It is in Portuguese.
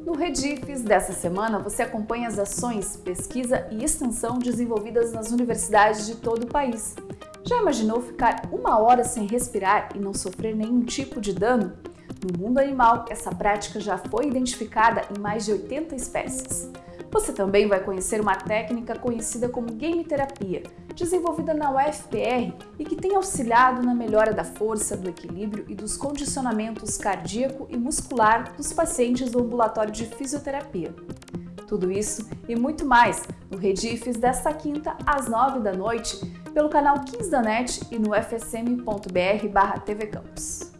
No Redifes dessa semana, você acompanha as ações, pesquisa e extensão desenvolvidas nas universidades de todo o país. Já imaginou ficar uma hora sem respirar e não sofrer nenhum tipo de dano? No mundo animal, essa prática já foi identificada em mais de 80 espécies. Você também vai conhecer uma técnica conhecida como game terapia, desenvolvida na UFPR e que tem auxiliado na melhora da força, do equilíbrio e dos condicionamentos cardíaco e muscular dos pacientes do ambulatório de fisioterapia. Tudo isso e muito mais no Redifes desta quinta às 9 da noite pelo canal 15 da NET e no fsm.br/tvcampus.